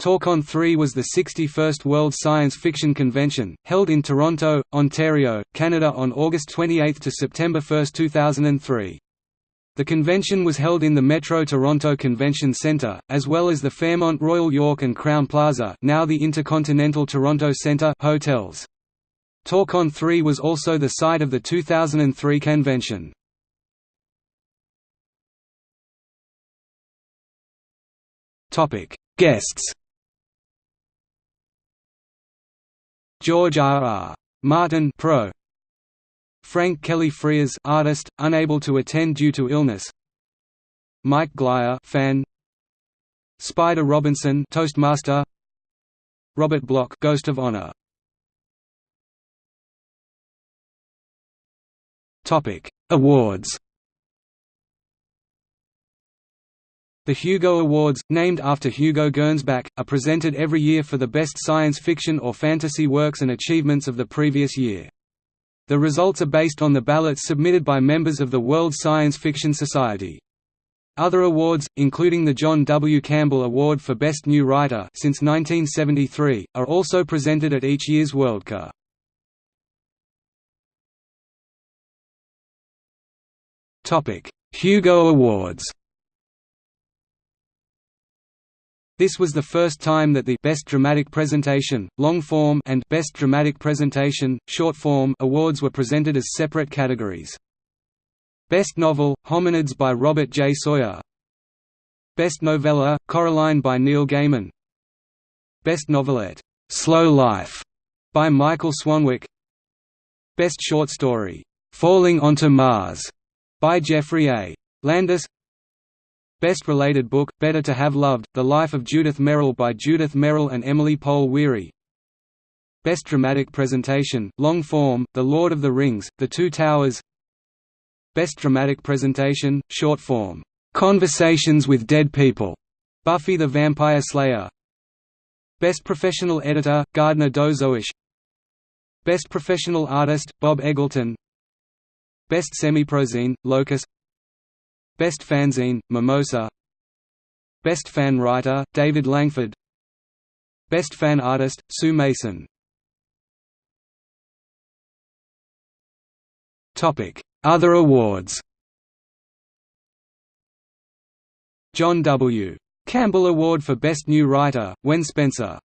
Torcon 3 was the 61st World Science Fiction Convention, held in Toronto, Ontario, Canada on August 28 to September 1, 2003. The convention was held in the Metro Toronto Convention Centre, as well as the Fairmont Royal York and Crowne Plaza now the Intercontinental Toronto Centre hotels. Torcon 3 was also the site of the 2003 convention. Guests George R. R. Martin Pro. Frank Kelly Freas artist, unable to attend due to illness. Mike Glyer fan. Spider Robinson Toastmaster. Robert Bloch Ghost of Honor. Topic Awards The Hugo Awards, named after Hugo Gernsback, are presented every year for the best science fiction or fantasy works and achievements of the previous year. The results are based on the ballots submitted by members of the World Science Fiction Society. Other awards, including the John W. Campbell Award for Best New Writer since 1973, are also presented at each year's Worldcon. Hugo Awards This was the first time that the Best Dramatic Presentation, Long Form and Best Dramatic Presentation, Short Form awards were presented as separate categories. Best Novel, Hominids by Robert J. Sawyer Best Novella, Coraline by Neil Gaiman Best Novelette, Slow Life by Michael Swanwick Best Short Story, Falling onto Mars by Geoffrey A. Landis Best Related Book, Better to Have Loved, The Life of Judith Merril by Judith Merril and Emily Pohl Weary. Best Dramatic Presentation, Long Form, The Lord of the Rings, The Two Towers. Best Dramatic Presentation, Short Form, "'Conversations with Dead People' Buffy the Vampire Slayer. Best Professional Editor, Gardner Dozois Best Professional Artist, Bob Eggleton. Best Semiprozine, Locus Best Fanzine, Mimosa. Best Fan Writer, David Langford. Best Fan Artist, Sue Mason. Topic. Other awards. John W. Campbell Award for Best New Writer, Wen Spencer.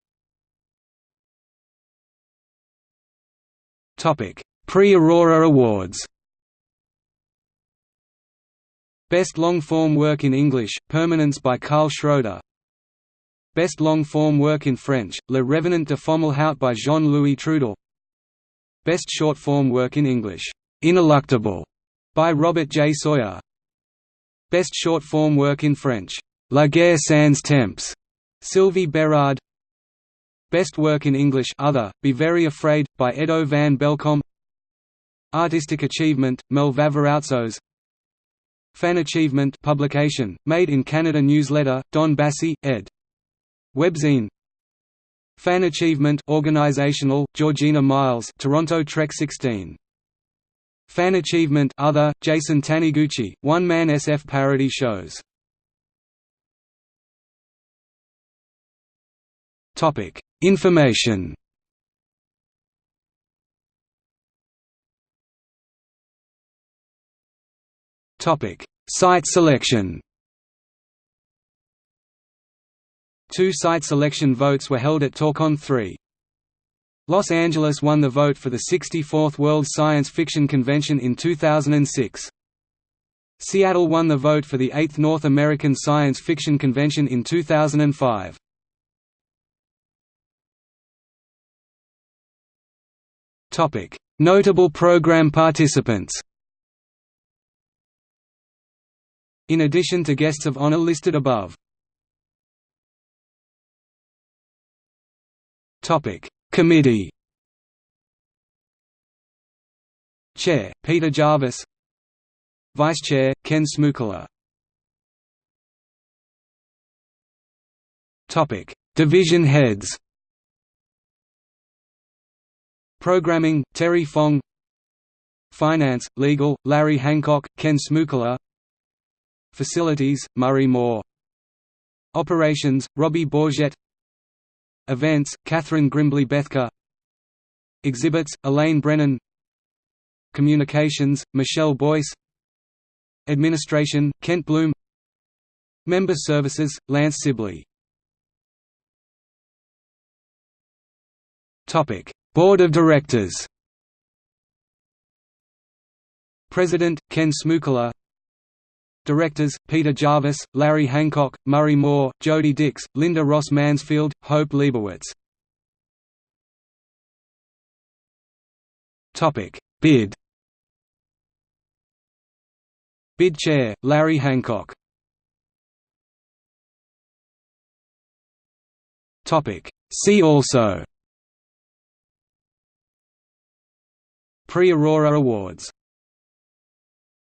Prix Aurora Awards Best long-form work in English, Permanence by Karl Schroeder. Best long-form work in French, Le Revenant de Fomalhaut by Jean-Louis Trudel Best short-form work in English, Ineluctable by Robert J. Sawyer. Best short-form work in French, La guerre sans temps, Sylvie Berard. Best work in English Other, Be Very Afraid, by Edo van Belkom Artistic Achievement, Mel Vavarautsos Fan Achievement publication, made in Canada newsletter, Don Bassie, ed. Webzine. Fan Achievement organizational, Georgina Miles Toronto Trek 16 Fan Achievement Other, Jason Taniguchi, one-man SF parody shows. Information Topic: Site selection. Two site selection votes were held at Torcon 3. Los Angeles won the vote for the 64th World Science Fiction Convention in 2006. Seattle won the vote for the 8th North American Science Fiction Convention in 2005. Notable program participants in addition to guests of honor listed above. Committee. Chair, Peter Jarvis. Vice Chair, Ken Smukala Division heads. Programming, Terry Fong. Finance, Legal, Larry Hancock, Ken Smukala Facilities, Murray Moore. Operations, Robbie Bourget. Events, Catherine Grimbley Bethke. Exhibits, Elaine Brennan. Communications, Michelle Boyce. Administration, Kent Bloom. Member Services, Lance Sibley. Board of Directors. President, Ken Smukala Directors, Peter Jarvis, Larry Hancock, Murray Moore, Jody Dix, Linda Ross Mansfield, Hope Leibowitz. Bid. Bid Chair, Larry Hancock. See also. Prix Aurora Awards